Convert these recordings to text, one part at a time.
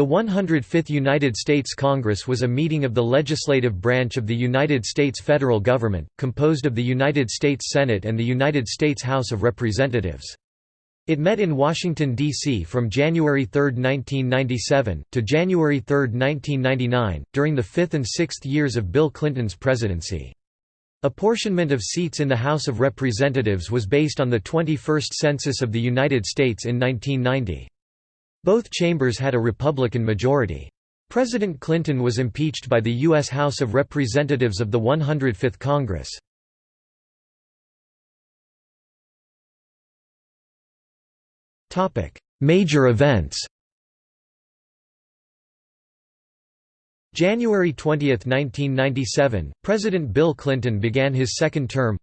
The 105th United States Congress was a meeting of the legislative branch of the United States federal government, composed of the United States Senate and the United States House of Representatives. It met in Washington, D.C. from January 3, 1997, to January 3, 1999, during the fifth and sixth years of Bill Clinton's presidency. Apportionment of seats in the House of Representatives was based on the 21st Census of the United States in 1990. Both chambers had a Republican majority. President Clinton was impeached by the U.S. House of Representatives of the 105th Congress. Major events January 20, 1997, President Bill Clinton began his second term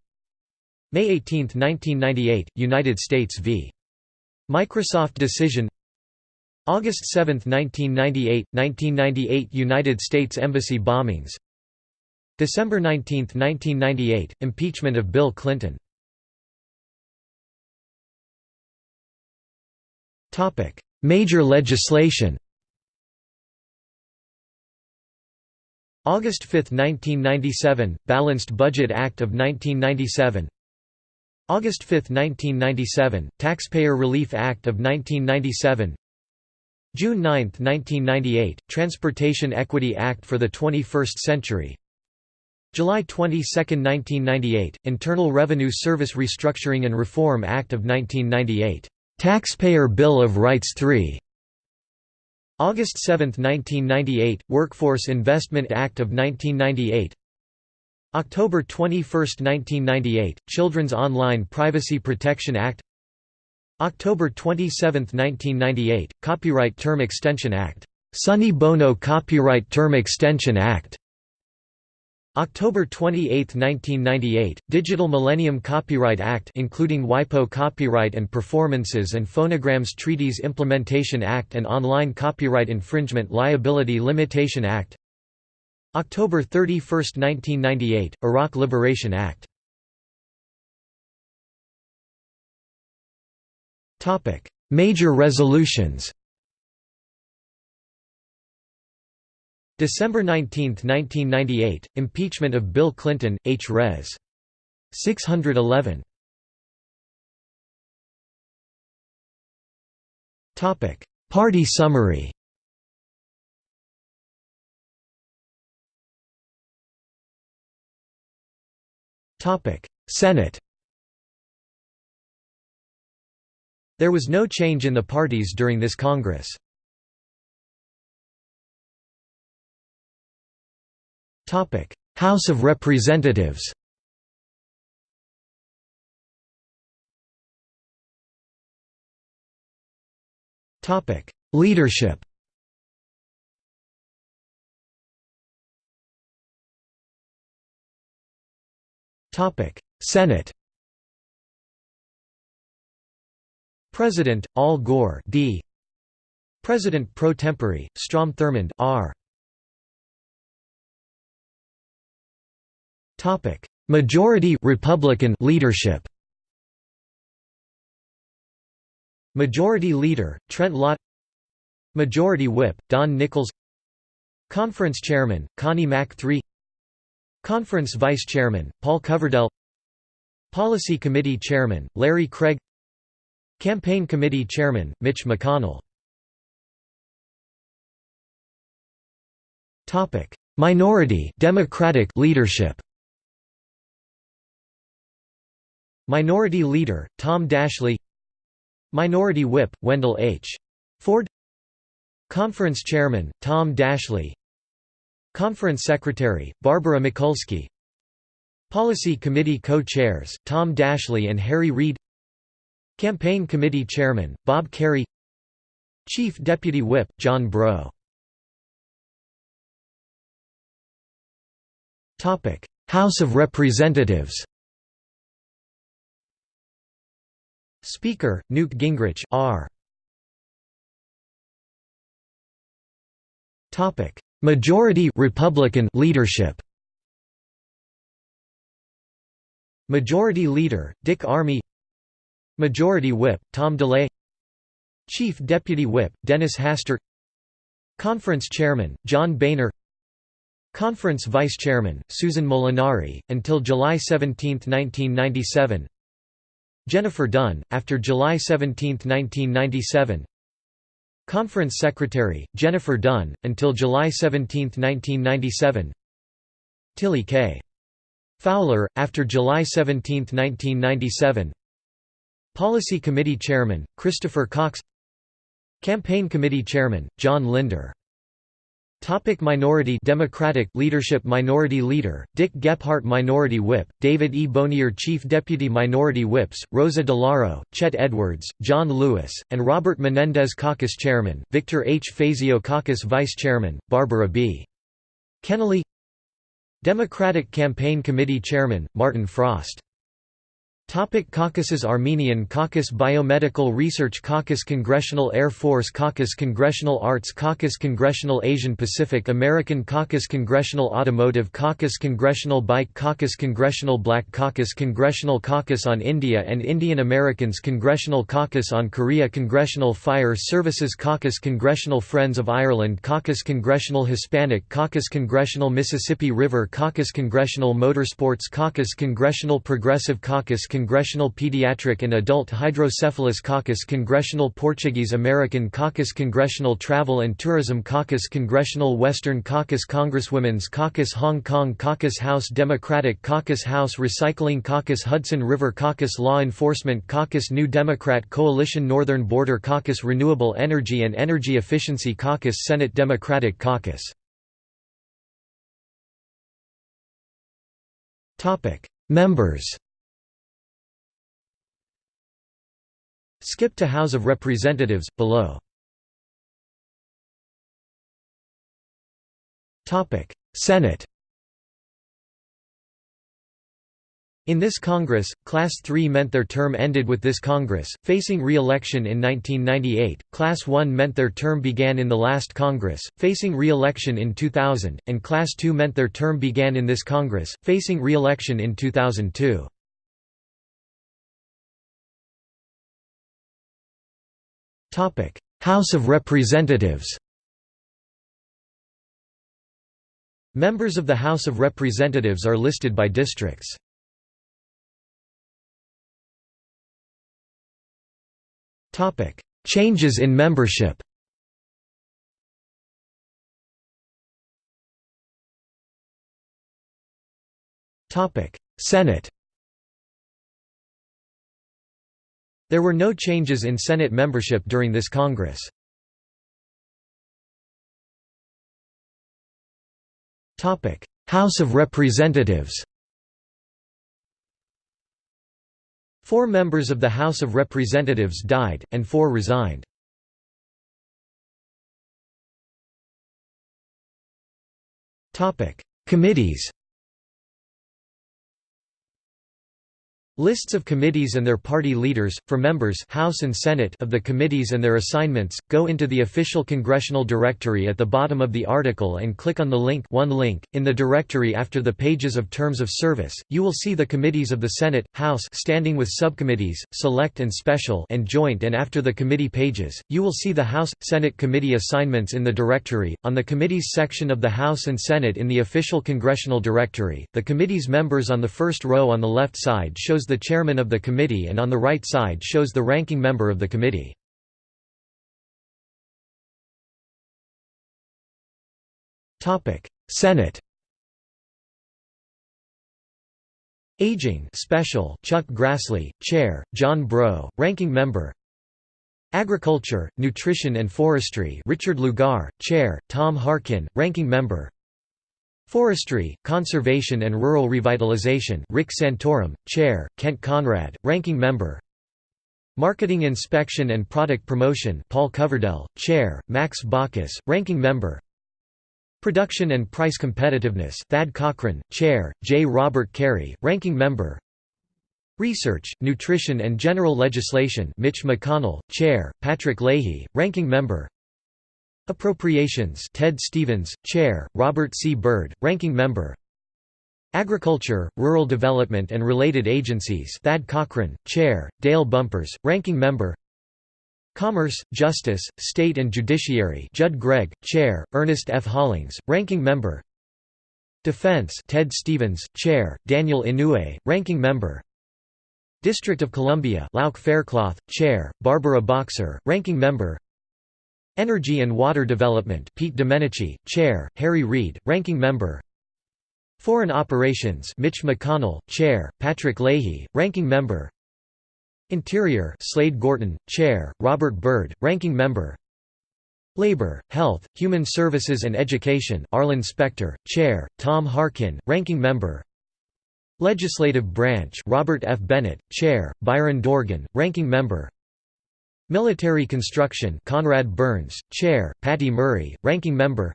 May 18, 1998, United States v. Microsoft decision August 7, 1998 – 1998 United States Embassy bombings. December 19, 1998 – Impeachment of Bill Clinton. Major legislation August 5, 1997 – Balanced Budget Act of 1997 August 5, 1997 – Taxpayer Relief Act of 1997 June 9, 1998, Transportation Equity Act for the 21st Century. July 22, 1998, Internal Revenue Service Restructuring and Reform Act of 1998, "'Taxpayer Bill of Rights 3' August 7, 1998, Workforce Investment Act of 1998 October 21, 1998, Children's Online Privacy Protection Act October 27, 1998, Copyright Term Extension Act, Sonny Bono Copyright Term Extension Act. October 28, 1998, Digital Millennium Copyright Act including WIPO Copyright and Performances and Phonograms Treaties Implementation Act and Online Copyright Infringement Liability Limitation Act. October 31, 1998, Iraq Liberation Act Major resolutions. December 19, 1998, Impeachment of Bill Clinton, H. Res. 611 Topic: Party summary. Topic: Senate There was no change in the parties during this Congress. House of Representatives. Leadership. Senate President, Al Gore D. President pro tempore, Strom Thurmond R. Topic: Majority Republican leadership. Majority Leader, Trent Lott Majority Whip, Don Nickles Conference Chairman, Connie Mack III Conference Vice Chairman, Paul Coverdell Policy Committee Chairman, Larry Craig Campaign Committee Chairman, Mitch McConnell. Minority Democratic leadership. Minority Leader, Tom Daschle Minority Whip, Wendell H. Ford. Conference Chairman, Tom Daschle Conference Secretary, Barbara Mikulski. Policy Committee Co-Chairs, Tom Daschle and Harry Reid Campaign Committee Chairman, Bob Kerrey Chief Deputy Whip, John Breaux House of Representatives Speaker, Newt Gingrich R. Majority Republican leadership Majority Leader, Dick Armey Majority Whip, Tom DeLay. Chief Deputy Whip, Dennis Hastert Conference Chairman, John Boehner. Conference Vice Chairman, Susan Molinari, until July 17, 1997 Jennifer Dunn, after July 17, 1997 Conference Secretary, Jennifer Dunn, until July 17, 1997 Tillie K. Fowler, after July 17, 1997 Policy Committee Chairman, Christopher Cox Campaign Committee Chairman, John Linder Topic minority Democratic leadership Minority Leader, Dick Gephardt Minority Whip, David E. Bonior Chief Deputy Minority Whips, Rosa DeLauro, Chet Edwards, John Lewis, and Robert Menendez Caucus Chairman, Victor H. Fazio Caucus Vice Chairman, Barbara B. Kennelly Democratic Campaign Committee Chairman, Martin Frost Topic Caucuses Armenian Caucus Biomedical Research Caucus Congressional Air Force Caucus Congressional Arts Caucus Congressional Asian Pacific American Caucus Congressional Automotive Caucus Congressional Bike Caucus Congressional Black Caucus Congressional Caucus on India and Indian Americans Congressional Caucus on Korea Congressional Fire Services Caucus Congressional Friends of Ireland Caucus Congressional Hispanic Caucus Congressional Mississippi River Caucus Congressional Motorsports Caucus Congressional Progressive Caucus Congressional Pediatric and Adult Hydrocephalus Caucus Congressional Portuguese American Caucus Congressional Travel and Tourism Caucus Congressional Western Caucus Congresswomen's Caucus Hong Kong Caucus House Democratic Caucus House Recycling Caucus Hudson River Caucus Law Enforcement Caucus New Democrat Coalition Northern Border Caucus Renewable Energy and Energy Efficiency Caucus Senate Democratic Caucus. Members Skip to House of Representatives, below. Senate In this Congress, Class III meant their term ended with this Congress, facing re-election in 1998, Class I meant their term began in the last Congress, facing re-election in 2000, and Class II meant their term began in this Congress, facing re-election in 2002. House of Representatives Members of the House of Representatives are listed by districts. Changes in membership Senate There were no changes in Senate membership during this Congress. House of Representatives Four members of the House of Representatives died, and four resigned. Committees Lists of committees and their party leaders, for members House and Senate of the committees and their assignments, go into the official congressional directory at the bottom of the article and click on the link one link. In the directory after the pages of terms of service, you will see the committees of the Senate, House standing with subcommittees, select and special and joint and after the committee pages, you will see the House, Senate committee assignments in the directory. On the committees section of the House and Senate in the official congressional directory, the committee's members on the first row on the left side shows the chairman of the committee and on the right side shows the ranking member of the committee. Senate Aging Special Chuck Grassley, Chair, John Breaux, Ranking Member Agriculture, Nutrition and Forestry Richard Lugar, Chair, Tom Harkin, Ranking Member Forestry, Conservation and Rural Revitalization Rick Santorum, Chair, Kent Conrad, Ranking Member. Marketing Inspection and Product Promotion Paul Coverdell, Chair, Max Baucus, Ranking Member. Production and Price Competitiveness Thad Cochran, Chair, J. Robert Kerrey, Ranking Member. Research, Nutrition and General Legislation Mitch McConnell, Chair, Patrick Leahy, Ranking Member Appropriations Ted Stevens, Chair, Robert C. Byrd, Ranking Member. Agriculture, Rural Development and Related Agencies Thad Cochran, Chair, Dale Bumpers, Ranking Member. Commerce, Justice, State and Judiciary Judd Gregg, Chair, Ernest F. Hollings, Ranking Member. Defense Ted Stevens, Chair, Daniel Inouye, Ranking Member. District of Columbia Lauch Faircloth, Chair, Barbara Boxer, Ranking Member Energy and Water Development Pete Domenici, Chair, Harry Reid, Ranking Member. Foreign Operations Mitch McConnell, Chair, Patrick Leahy, Ranking Member. Interior Slade Gorton, Chair, Robert Byrd, Ranking Member. Labor, Health, Human Services and Education Arlen Specter, Chair, Tom Harkin, Ranking Member. Legislative Branch Robert F. Bennett, Chair, Byron Dorgan, Ranking Member Military Construction Conrad Burns, Chair, Patty Murray, Ranking Member.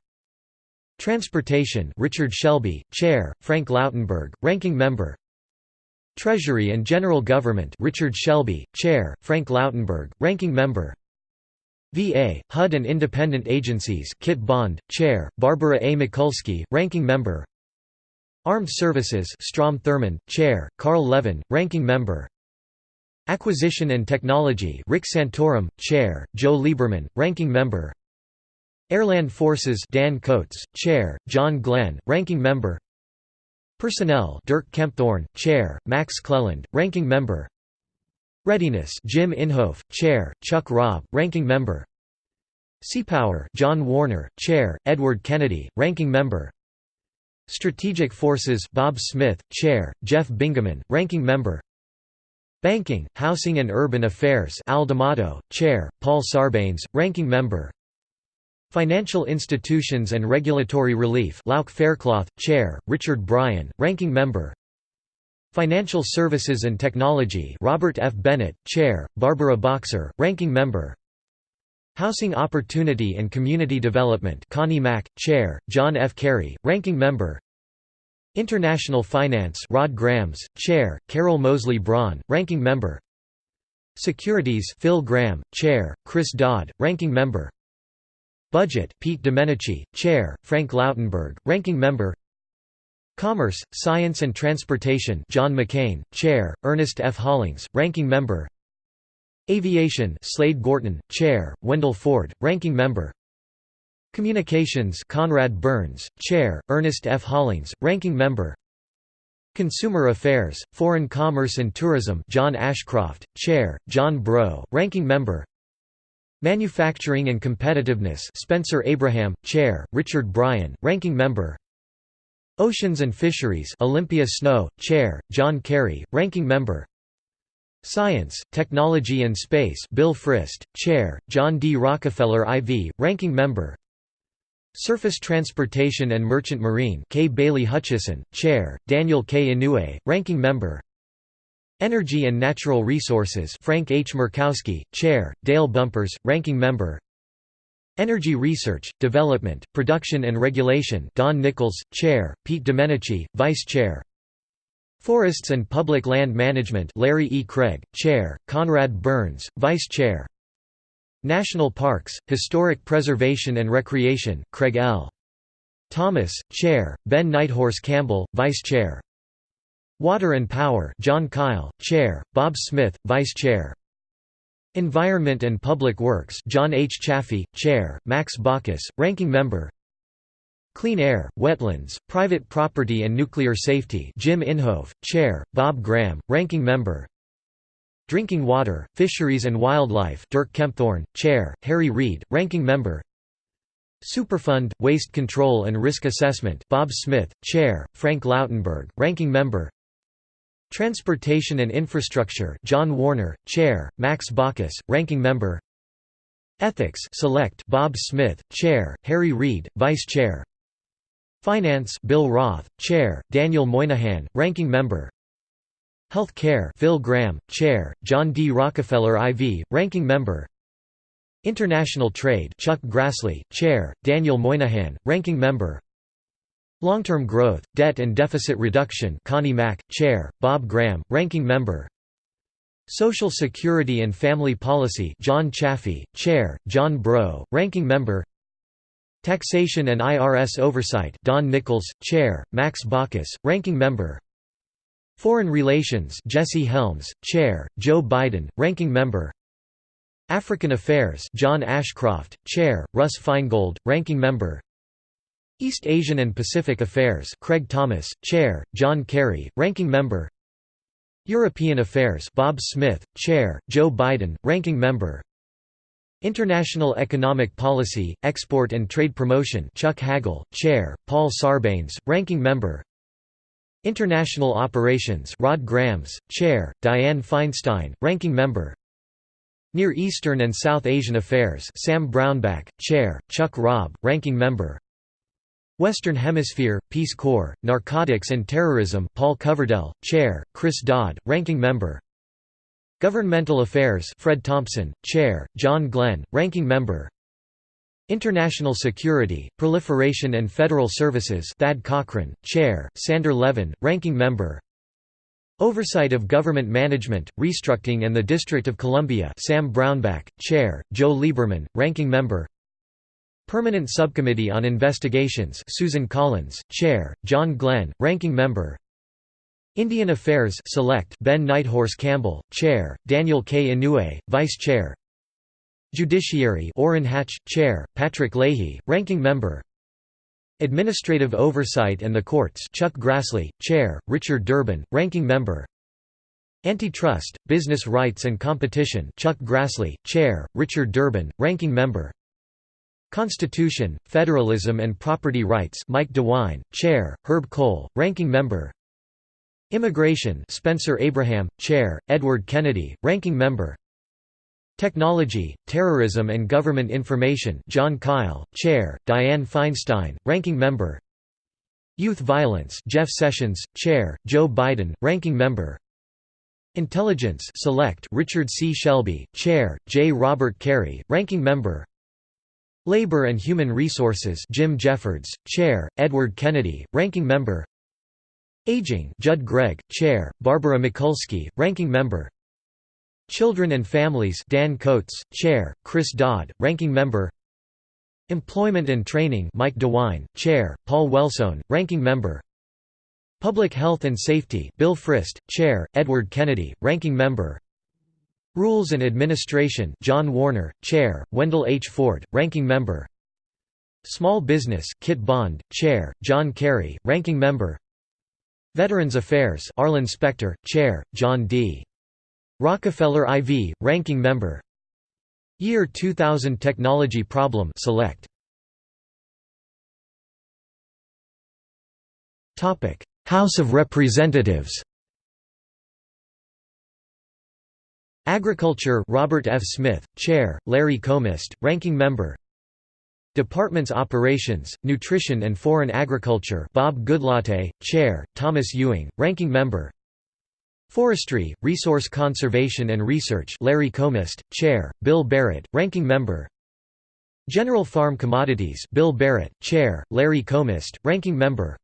Transportation Richard Shelby, Chair, Frank Lautenberg, Ranking Member. Treasury and General Government Richard Shelby, Chair, Frank Lautenberg, Ranking Member. VA, HUD and Independent Agencies Kit Bond, Chair, Barbara A. Mikulski, Ranking Member. Armed Services Strom Thurmond, Chair, Carl Levin, Ranking Member Acquisition and Technology Rick Santorum, Chair, Joe Lieberman, Ranking Member. Airland Forces Dan Coats, Chair, John Glenn, Ranking Member. Personnel Dirk Kempthorne, Chair, Max Cleland, Ranking Member. Readiness Jim Inhofe, Chair, Chuck Robb, Ranking Member. Seapower John Warner, Chair, Edward Kennedy, Ranking Member. Strategic Forces Bob Smith, Chair, Jeff Bingaman, Ranking Member Banking, Housing and Urban Affairs Al D'Amato, Chair, Paul Sarbanes, Ranking Member Financial Institutions and Regulatory Relief Lauch Faircloth, Chair, Richard Bryan, Ranking Member Financial Services and Technology Robert F. Bennett, Chair, Barbara Boxer, Ranking Member Housing Opportunity and Community Development Connie Mack, Chair, John F. Kerry, Ranking Member International Finance Rod Grams, Chair, Carol Moseley Braun, Ranking Member. Securities Phil Gramm, Chair, Chris Dodd, Ranking Member. Budget Pete Domenici, Chair, Frank Lautenberg, Ranking Member. Commerce, Science and Transportation John McCain, Chair, Ernest F. Hollings, Ranking Member. Aviation Slade Gorton, Chair, Wendell Ford, Ranking Member Communications Conrad Burns, Chair, Ernest F. Hollings, Ranking Member. Consumer Affairs, Foreign Commerce and Tourism John Ashcroft, Chair, John Breaux, Ranking Member. Manufacturing and Competitiveness Spencer Abraham, Chair, Richard Bryan, Ranking Member. Oceans and Fisheries Olympia Snowe, Chair, John Kerry, Ranking Member. Science, Technology and Space Bill Frist, Chair, John D. Rockefeller IV, Ranking Member Surface Transportation and Merchant Marine K. Bailey Hutchison, Chair, Daniel K. Inouye, Ranking Member Energy and Natural Resources Frank H. Murkowski, Chair, Dale Bumpers, Ranking Member Energy Research, Development, Production and Regulation Don Nickles, Chair, Pete Domenici, Vice Chair Forests and Public Land Management Larry E. Craig, Chair, Conrad Burns, Vice Chair National Parks, Historic Preservation and Recreation Craig L. Thomas, Chair, Ben Nighthorse Campbell, Vice Chair Water and Power Jon Kyl, Chair, Bob Smith, Vice Chair Environment and Public Works John H. Chafee, Chair, Max Baucus, Ranking Member Clean Air, Wetlands, Private Property and Nuclear Safety Jim Inhofe, Chair, Bob Graham, Ranking Member Drinking Water, Fisheries and Wildlife Dirk Kempthorne, Chair, Harry Reid, Ranking Member. Superfund, Waste Control and Risk Assessment Bob Smith, Chair, Frank Lautenberg, Ranking Member. Transportation and Infrastructure John Warner, Chair, Max Baucus, Ranking Member. Ethics Select Bob Smith, Chair, Harry Reid, Vice Chair. Finance Bill Roth, Chair, Daniel Moynihan, Ranking Member Health Care Phil Gramm, Chair, John D. Rockefeller IV, Ranking Member. International Trade Chuck Grassley, Chair, Daniel Moynihan, Ranking Member. Long-term growth, debt and deficit reduction Connie Mack, Chair, Bob Graham, Ranking Member. Social Security and Family Policy John Chafee, Chair, John Breaux, Ranking Member. Taxation and IRS Oversight Don Nickles, Chair, Max Baucus, Ranking Member Foreign Relations Jesse Helms, Chair, Joe Biden, Ranking Member. African Affairs John Ashcroft, Chair, Russ Feingold, Ranking Member. East Asian and Pacific Affairs Craig Thomas, Chair, John Kerry, Ranking Member. European Affairs Bob Smith, Chair, Joe Biden, Ranking Member. International Economic Policy, Export and Trade Promotion Chuck Hagel, Chair, Paul Sarbanes, Ranking Member International Operations Rod Grams, Chair, Dianne Feinstein, Ranking Member. Near Eastern and South Asian Affairs Sam Brownback, Chair, Chuck Robb, Ranking Member. Western Hemisphere, Peace Corps, Narcotics and Terrorism Paul Coverdell, Chair, Chris Dodd, Ranking Member. Governmental Affairs Fred Thompson, Chair, John Glenn, Ranking Member International Security, Proliferation and Federal Services Thad Cochran, Chair, Sander Levin, Ranking Member. Oversight of Government Management, Restructuring and the District of Columbia Sam Brownback, Chair, Joe Lieberman, Ranking Member. Permanent Subcommittee on Investigations Susan Collins, Chair, John Glenn, Ranking Member. Indian Affairs Select Ben Nighthorse Campbell, Chair, Daniel K. Inouye, Vice Chair Judiciary Orrin Hatch, Chair, Patrick Leahy, Ranking Member. Administrative Oversight and the Courts Chuck Grassley, Chair, Richard Durbin, Ranking Member. Antitrust, Business Rights and Competition Chuck Grassley, Chair, Richard Durbin, Ranking Member. Constitution, Federalism and Property Rights Mike DeWine, Chair, Herb Kohl, Ranking Member. Immigration Spencer Abraham, Chair, Edward Kennedy, Ranking Member Technology, Terrorism and Government Information Jon Kyl, Chair, Dianne Feinstein, Ranking Member. Youth Violence Jeff Sessions, Chair, Joe Biden, Ranking Member. Intelligence Select Richard C. Shelby, Chair, J. Robert Kerrey, Ranking Member. Labor and Human Resources Jim Jeffords, Chair, Edward Kennedy, Ranking Member. Aging Judd Gregg, Chair, Barbara Mikulski, Ranking Member Children and Families Dan Coats, Chair, Chris Dodd, Ranking Member. Employment and Training Mike DeWine, Chair, Paul Wellstone, Ranking Member. Public Health and Safety Bill Frist, Chair, Edward Kennedy, Ranking Member. Rules and Administration John Warner, Chair, Wendell H. Ford, Ranking Member. Small Business Kit Bond, Chair, John Kerry, Ranking Member. Veterans Affairs Arlen Specter, Chair, John D. Rockefeller IV, Ranking Member. Year 2000 Technology Problem Select. House of Representatives. Agriculture Robert F. Smith, Chair, Larry Combest, Ranking Member. Departments Operations, Nutrition and Foreign Agriculture Bob Goodlatte, Chair, Thomas Ewing, Ranking Member Forestry, Resource Conservation and Research Larry Combest, Chair, Bill Barrett, Ranking Member. General Farm Commodities Bill Barrett, Chair, Larry Combest, Ranking Member.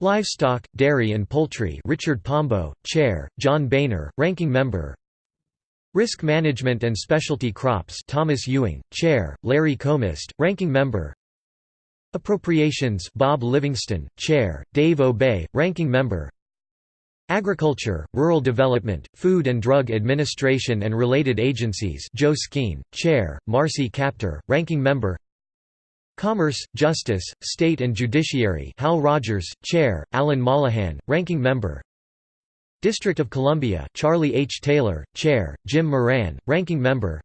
Livestock, Dairy and Poultry Richard Pombo, Chair, John Boehner, Ranking Member. Risk Management and Specialty Crops Thomas Ewing, Chair, Larry Combest, Ranking Member. Appropriations Bob Livingston, Chair, Dave Obey, Ranking Member Agriculture, Rural Development, Food and Drug Administration and Related Agencies Joe Skeen, Chair, Marcy Kaptur, Ranking Member Commerce, Justice, State and Judiciary Hal Rogers, Chair, Alan Mollohan, Ranking Member District of Columbia Charlie H. Taylor, Chair, Jim Moran, Ranking Member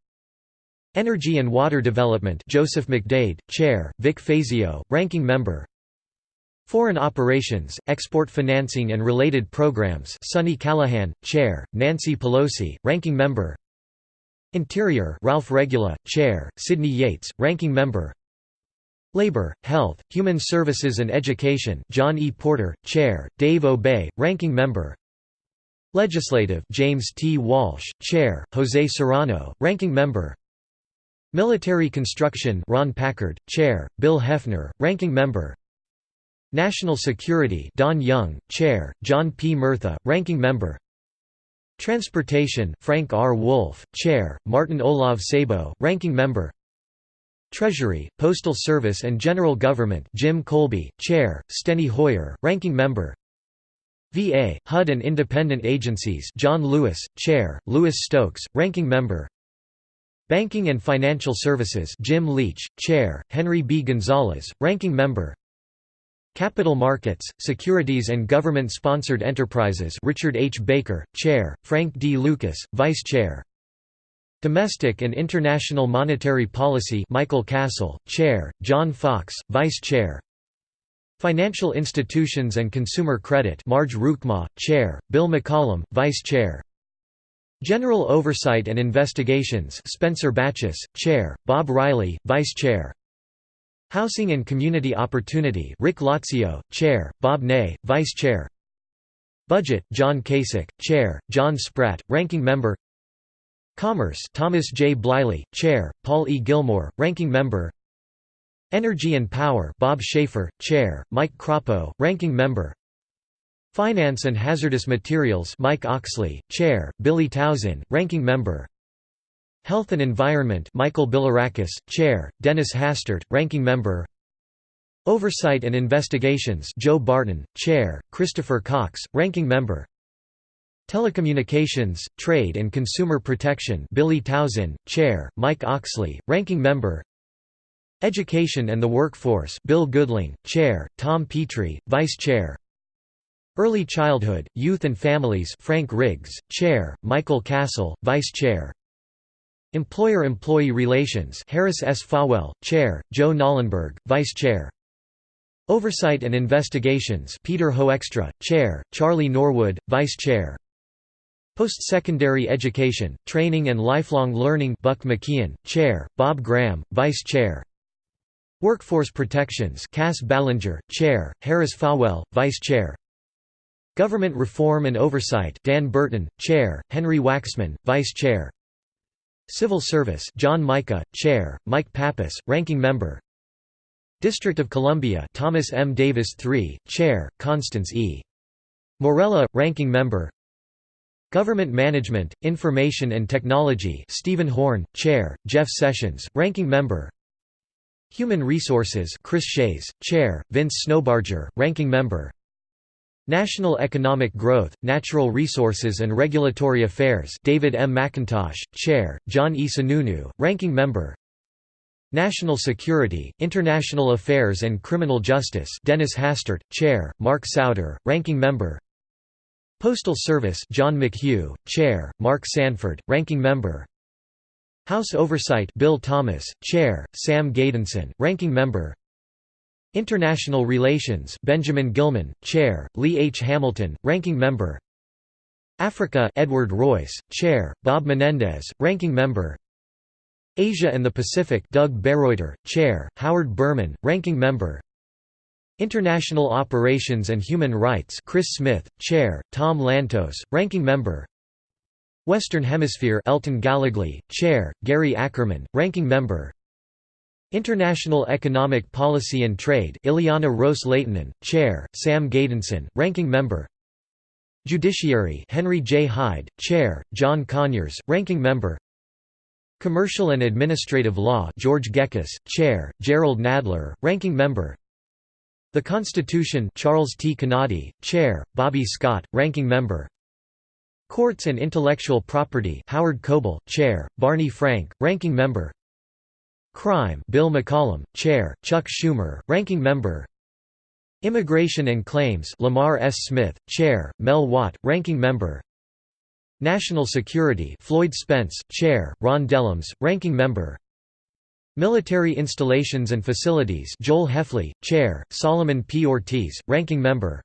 Energy and Water Development Joseph McDade, Chair, Vic Fazio, Ranking Member Foreign Operations, Export Financing and Related Programs Sonny Callahan, Chair, Nancy Pelosi, Ranking Member Interior Ralph Regula, Chair, Sidney Yates, Ranking Member Labor, Health, Human Services and Education John E. Porter, Chair, Dave Obey, Ranking Member Legislative James T. Walsh, Chair, Jose Serrano, Ranking Member Military Construction Ron Packard, Chair, Bill Hefner, Ranking Member National Security Don Young, Chair, John P. Murtha, Ranking Member Transportation Frank R. Wolf, Chair, Martin Olav Sabo, Ranking Member Treasury, Postal Service and General Government Jim Kolbe, Chair, Steny Hoyer, Ranking Member VA, HUD and independent agencies John Lewis, Chair, Lewis Stokes, Ranking Member Banking and Financial Services Jim Leach, Chair, Henry B. Gonzalez, Ranking Member Capital Markets, Securities and Government-Sponsored Enterprises Richard H. Baker, Chair, Frank D. Lucas, Vice Chair Domestic and International Monetary Policy Michael Castle, Chair, John Fox, Vice Chair Financial Institutions and Consumer Credit Marge Roukema, Chair, Bill McCollum, Vice Chair General Oversight and Investigations Spencer Bachus, Chair, Bob Riley, Vice Chair Housing and Community Opportunity Rick Lazio, Chair, Bob Ney, Vice Chair. Budget John Kasich, Chair, John Spratt, Ranking Member. Commerce Thomas J. Bliley, Chair, Paul E. Gillmor, Ranking Member. Energy and Power Bob Schaefer, Chair, Mike Crapo, Ranking Member. Finance and Hazardous Materials Mike Oxley, Chair, Billy Towson, Ranking Member Health and Environment Michael Bilirakis, Chair, Dennis Hastert, Ranking Member. Oversight and Investigations Joe Barton, Chair, Christopher Cox, Ranking Member. Telecommunications, Trade and Consumer Protection Billy Tauzin, Chair, Mike Oxley, Ranking Member. Education and the Workforce Bill Goodling, Chair, Tom Petri, Vice Chair. Early Childhood, Youth and Families Frank Riggs, Chair, Michael Castle, Vice Chair Employer-Employee Relations Harris S. Fawell, Chair, Joe Knollenberg, Vice Chair. Oversight and Investigations Peter Hoekstra, Chair, Charlie Norwood, Vice Chair. Post-Secondary Education, Training and Lifelong Learning Buck McKeon, Chair, Bob Graham, Vice Chair. Workforce Protections Cass Ballenger, Chair, Harris Fawell, Vice Chair. Government Reform and Oversight Dan Burton, Chair, Henry Waxman, Vice Chair Civil Service John Mica, Chair, Mike Pappas, Ranking Member District of Columbia Thomas M. Davis III, Chair, Constance E. Morella, Ranking Member Government Management, Information and Technology Stephen Horn, Chair, Jeff Sessions, Ranking Member Human Resources Chris Shays, Chair, Vince Snowbarger, Ranking Member National Economic Growth, Natural Resources and Regulatory Affairs David M. McIntosh, Chair, John E. Sununu, Ranking Member National Security, International Affairs and Criminal Justice Dennis Hastert, Chair, Mark Souder, Ranking Member Postal Service John McHugh, Chair, Mark Sanford, Ranking Member House Oversight Bill Thomas, Chair, Sam Gejdenson, Ranking Member International Relations Benjamin Gilman, Chair, Lee H. Hamilton, Ranking Member. Africa Edward Royce, Chair, Bob Menendez, Ranking Member. Asia and the Pacific Doug Bereuter, Chair, Howard Berman, Ranking Member. International Operations and Human Rights Chris Smith, Chair, Tom Lantos, Ranking Member. Western Hemisphere Elton Gallegly, Chair, Gary Ackerman, Ranking Member International Economic Policy and Trade Ileana Ros-Lehtinen, Chair, Sam Gejdenson, Ranking Member. Judiciary Henry J. Hyde, Chair, John Conyers, Ranking Member. Commercial and Administrative Law George Gekas, Chair, Gerald Nadler, Ranking Member. The Constitution Charles T. Canady, Chair, Bobby Scott, Ranking Member. Courts and Intellectual Property Howard Coble, Chair, Barney Frank, Ranking Member Crime Bill McCollum, Chair, Chuck Schumer, Ranking Member. Immigration and Claims Lamar S. Smith, Chair, Mel Watt, Ranking Member. National Security Floyd Spence, Chair, Ron Dellums, Ranking Member. Military Installations and Facilities Joel Hefley, Chair, Solomon P. Ortiz, Ranking Member.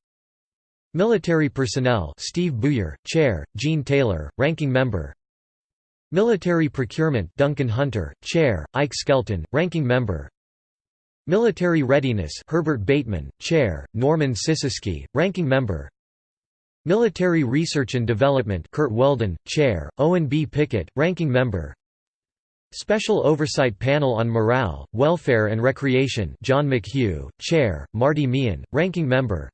Military Personnel Steve Buyer, Chair, Gene Taylor, Ranking Member Military Procurement Duncan Hunter, Chair, Ike Skelton, Ranking Member. Military Readiness Herbert Bateman, Chair, Norman Sisisky, Ranking Member. Military Research and Development Curt Weldon, Chair, Owen B. Pickett, Ranking Member. Special Oversight Panel on Morale, Welfare and Recreation John McHugh, Chair, Marty Meehan, Ranking Member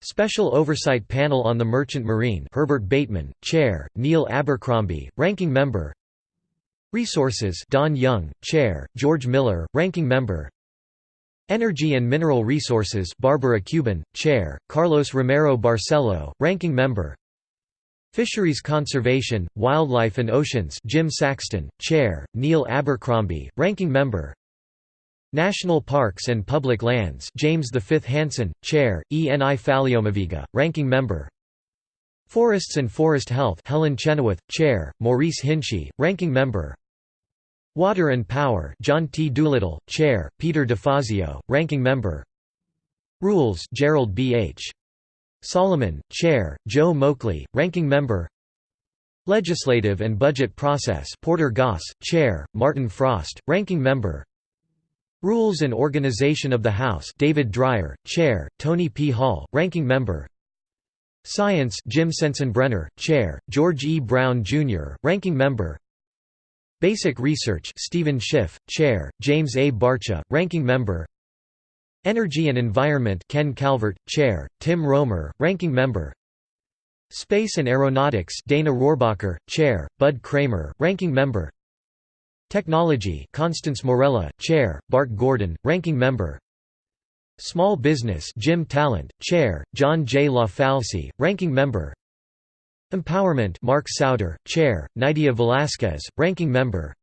Special Oversight Panel on the Merchant Marine Herbert Bateman, Chair, Neil Abercrombie, Ranking Member. Resources Don Young, Chair, George Miller, Ranking Member. Energy and Mineral Resources Barbara Cubin, Chair, Carlos Romero Barcelo, Ranking Member. Fisheries Conservation, Wildlife and Oceans Jim Saxton, Chair, Neil Abercrombie, Ranking Member National Parks and Public Lands James V. Hansen, Chair, ENI Faleomavaega, Ranking Member Forests and Forest Health Helen Chenoweth, Chair, Maurice Hinchey, Ranking Member Water and Power John T. Doolittle, Chair, Peter DeFazio, Ranking Member Rules Gerald B. H. Solomon, Chair, Joe Moakley, Ranking Member Legislative and Budget Process Porter Goss, Chair, Martin Frost, Ranking Member Rules and Organization of the House David Dreier, Chair, Tony P. Hall, Ranking Member Science Jim Sensenbrenner, Chair, George E. Brown, Jr., Ranking Member Basic Research Stephen Schiff, Chair, James A. Barcia, Ranking Member Energy and Environment Ken Calvert, Chair, Tim Roemer, Ranking Member Space and Aeronautics Dana Rohrabacher, Chair, Bud Cramer, Ranking Member Technology Constance Morella, Chair, Bart Gordon, Ranking Member Small Business Jim Talent, Chair, John J. LaFalce, Ranking Member Empowerment Mark Souder, Chair, Nydia Velasquez, Ranking Member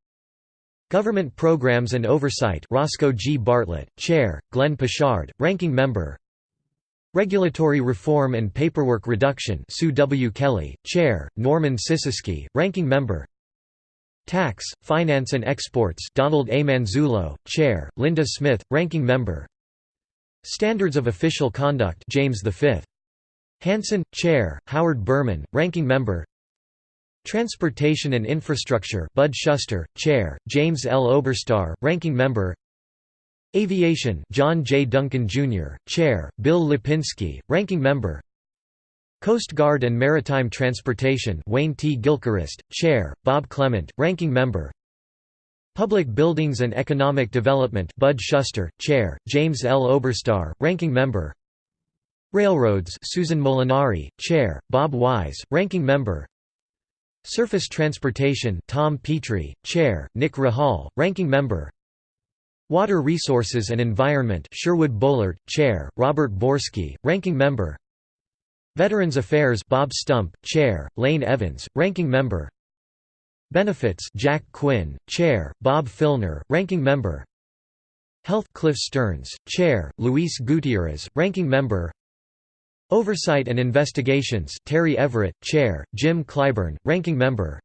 Government Programs and Oversight Roscoe G. Bartlett, Chair, Glenn Poshard, Ranking Member Regulatory Reform and Paperwork Reduction Sue W. Kelly, Chair, Norman Sisisky, Ranking Member Tax, Finance and Exports Donald A. Manzullo, Chair, Linda Smith, Ranking Member Standards of Official Conduct James V. Hansen, Chair, Howard Berman, Ranking Member Transportation and Infrastructure Bud Shuster, Chair, James L. Oberstar, Ranking Member Aviation John J. Duncan, Jr., Chair, Bill Lipinski, Ranking Member Coast Guard and Maritime Transportation Wayne T. Gilchrist, Chair, Bob Clement, Ranking Member. Public Buildings and Economic Development Bud Shuster, Chair, James L. Oberstar, Ranking Member. Railroads Susan Molinari, Chair, Bob Wise, Ranking Member. Surface Transportation Tom Petri, Chair, Nick Rahall, Ranking Member. Water Resources and Environment Sherwood Boehlert, Chair, Robert Borski, Ranking Member Veterans Affairs Bob Stump, Chair, Lane Evans, Ranking Member. Benefits Jack Quinn, Chair, Bob Filner, Ranking Member. Health Cliff Stearns, Chair, Luis Gutierrez, Ranking Member. Oversight and Investigations Terry Everett, Chair, Jim Clyburn, Ranking Member.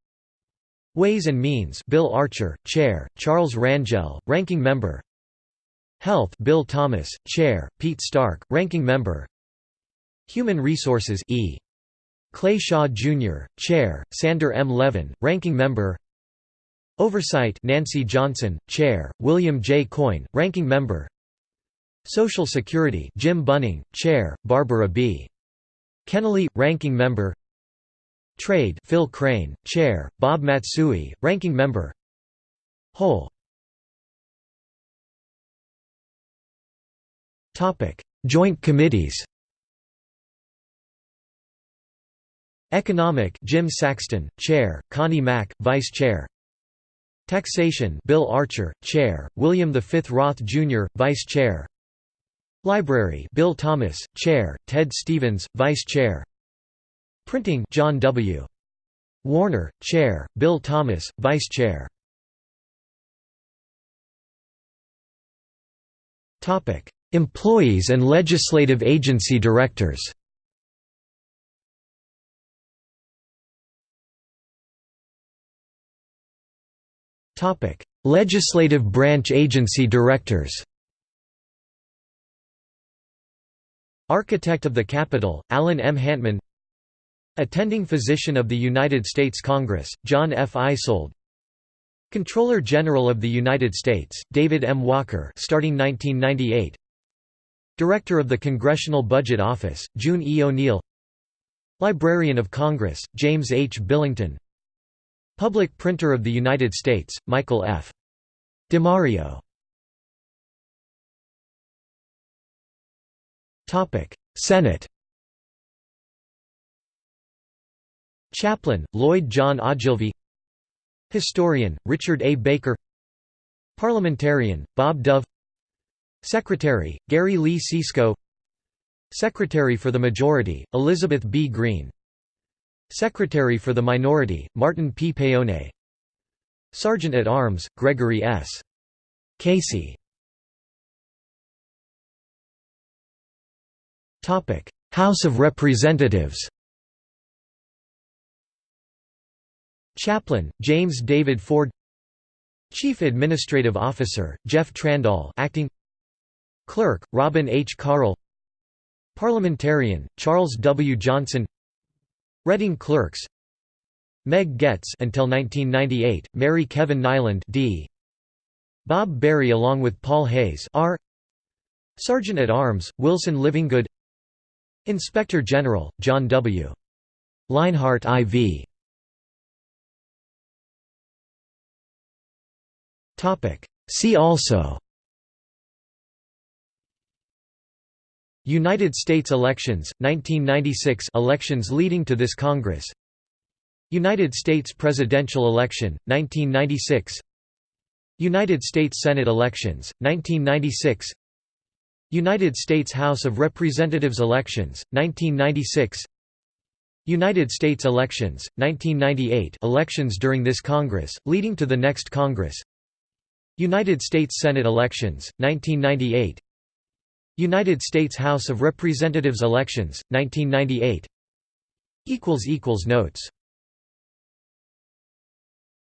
Ways and Means Bill Archer, Chair, Charles Rangel, Ranking Member. Health Bill Thomas, Chair, Pete Stark, Ranking Member Human Resources E. Clay Shaw, Jr., Chair, Sander M. Levin, Ranking Member Oversight Nancy Johnson, Chair, William J. Coyne, Ranking Member Social Security Jim Bunning, Chair, Barbara B. Kennelly, Ranking Member Trade Phil Crane, Chair, Bob Matsui, Ranking Member Whole Joint Committees Economic Jim Saxton, Chair, Connie Mack, Vice Chair. Taxation Bill Archer, Chair, William V. Roth, Jr., Vice Chair. Library Bill Thomas, Chair, Ted Stevens, Vice Chair. Printing John W. Warner, Chair, Bill Thomas, Vice Chair. Employees and legislative agency directors Legislative branch agency directors Architect of the Capitol, Alan M. Hantman Attending Physician of the United States Congress, John F. Eisold Comptroller General of the United States, David M. Walker starting 1998 Director of the Congressional Budget Office, June E. O'Neill Librarian of Congress, James H. Billington Public Printer of the United States, Michael F. DiMario Senate. Chaplain, Lloyd John Ogilvie Historian, Richard A. Baker. Parliamentarian, Bob Dove. Secretary, Gary Lee Sisco Secretary for the Majority, Elizabeth B. Green Secretary for the Minority, Martin P. Paone Sergeant at Arms, Gregory S. Casey House of Representatives Chaplain, James David Ford Chief Administrative Officer, Jeff Trandahl acting Clerk, Robin H. Carle Parliamentarian, Charles W. Johnson Reading Clerks Meg Goetz until 1998, Mary Kevin Niland D. Bob Berry along with Paul Hays R. Sergeant at Arms, Wilson Livingood Inspector General, John W. Lainhart IV See also United States elections, 1996 elections leading to this Congress. United States presidential election, 1996 United States Senate elections, 1996 United States House of Representatives elections, 1996 United States elections, 1998 elections during this Congress, leading to the next Congress. United States Senate elections, 1998 United States House of Representatives elections, 1998 Notes